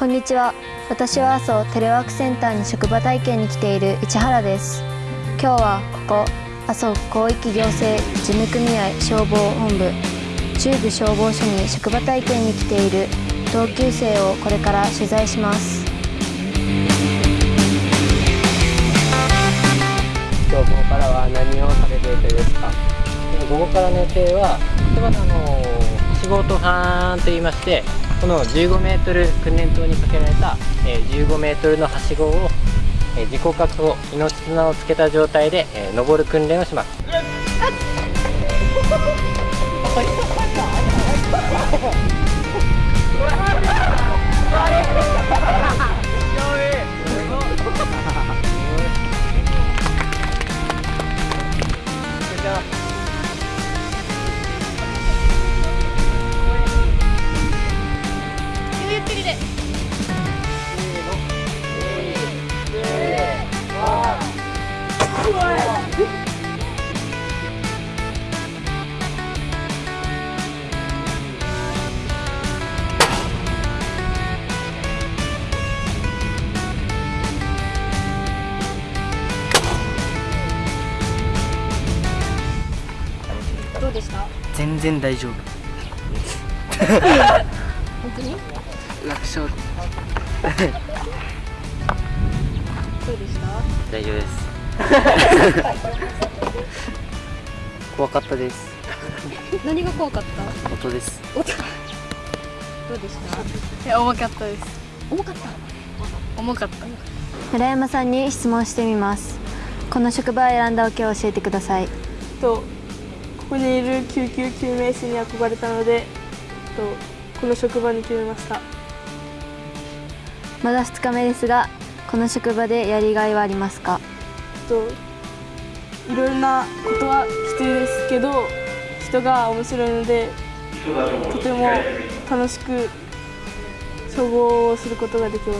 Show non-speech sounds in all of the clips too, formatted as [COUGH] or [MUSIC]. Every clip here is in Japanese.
こんにちは。私は阿蘇テレワークセンターに職場体験に来ている市原です。今日はここ阿蘇広域行政事務組合消防本部中部消防署に職場体験に来ている同級生をこれから取材します。今日午後からは何をされる予定ですか午後からの予定は例えばあの仕事班といいましてこの15メートル訓練塔にかけられた、15メートルのはしごを、自己確保命綱をつけた状態で、登る訓練をします。どうでした？全然大丈夫。本当に？楽勝。どうでした？大丈夫です [LAUGHS] 怖かったです。何が怖かった？音です。どうでした？いや重かったです。重かった？重かった。村山さんに質問してみます。この職場を選んだ訳を教えてください。とここにいる救急救命士に憧れたのでとこの職場に決めました。まだ2日目ですがこの職場でやりがいはありますか？といろいろなことはきついですけど人が面白いのでとても楽しく消防をすることができま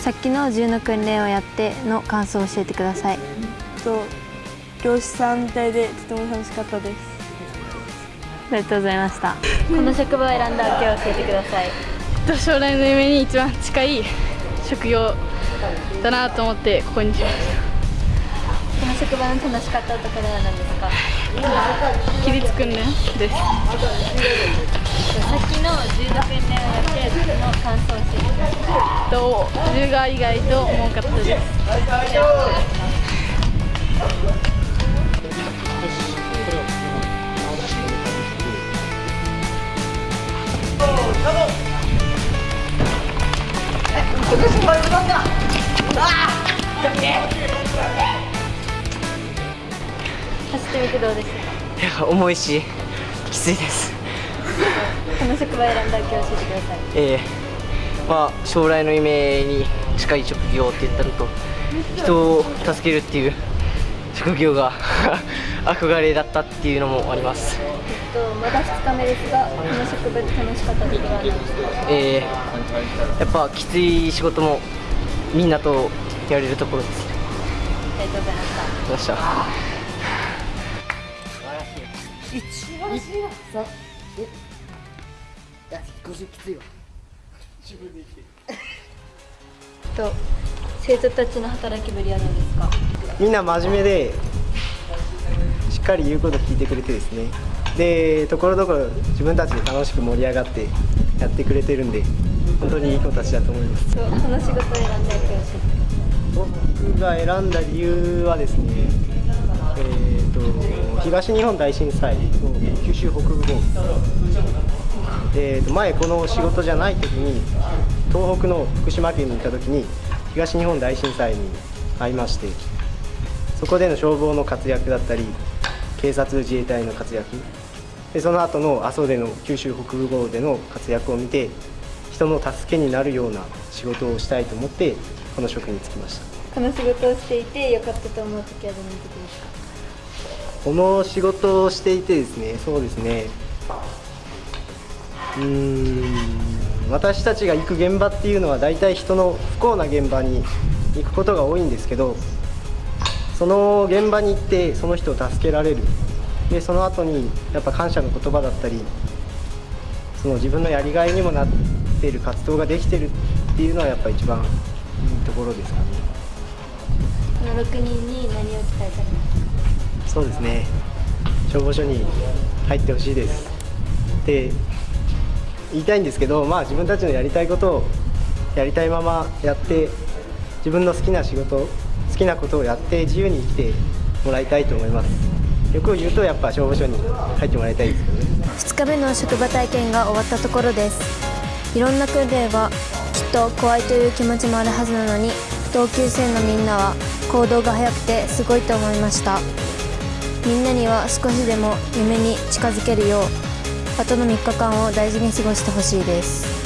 す。さっきの銃の訓練をやっての感想を教えてください。と漁師さんみたいでとても楽しかったです。ありがとうございました。この職場を選んだ訳を教えてください。将来の夢に一番近い職業だなと思ってここにしました。この職場の楽しかったところは何ですか？起立訓練ですさっきの銃の訓練をやってその感想を教えて。くださいと銃が意外と重かったです。今年もよかった走ってみてどうでしたか？いや重いしきついです。この職場を選んだ訳を教えてください。ええ。まあ将来の夢に近い職業って言ったのと人を助けるっていう職業が [LAUGHS] 憧れだったっていうのもあります。えっとまだ2日目ですがこの職場で楽しかったところは何ですか？ええ。やっぱきつい仕事もみんなとやれるところです。ありがとうございました。ありがとうござい。ましたと生徒たちの働きぶりは何ですかみんな真面目でしっかり言うこと聞い。てくれてですねでところどころ自分たちで楽しく盛り上がってやってくれてるんで本当にいい子たちだと思います。この仕事を選んだ僕が選んだ理由はですねえー、と東日本大震災の九州北部豪雨、えーと前この仕事じゃない時に東北の福島県に行った時に東日本大震災に遭いましてそこでの消防の活躍だったり警察自衛隊の活躍。でその後の阿蘇での九州北部豪雨での活躍を見て人の助けになるような仕事をしたいと思ってこの職に就きました。この仕事をしていて良かったと思う時はどの時ですかこの仕事をしていてですねそうですね。うーん私たちが行く現場っていうのは大体人の不幸な現場に行くことが多いんですけどその現場に行ってその人を助けられる。でその後にやっぱ感謝の言葉だったりその自分のやりがいにもなてる活動ができてるっていうのはやっぱ一番いいところですかね。この6人に何を期待されますそうですね。消防署に入ってほしいです。って言いたいんですけどまあ自分たちのやりたいことをやりたいままやって自分の好きな仕事好きなことをやって自由に生きてもらいたいと思います。欲を言うとやっぱ消防署に入ってもらいたいですけどね。2日目の職場体験が終わったところですいろんな訓練はきっと怖いという気持ちもあるはずなのに同級生のみんなは行動が早くてすごいと思いました。みんなには少しでも夢に近づけるようあとの3日間を大事に過ごしてほしいです。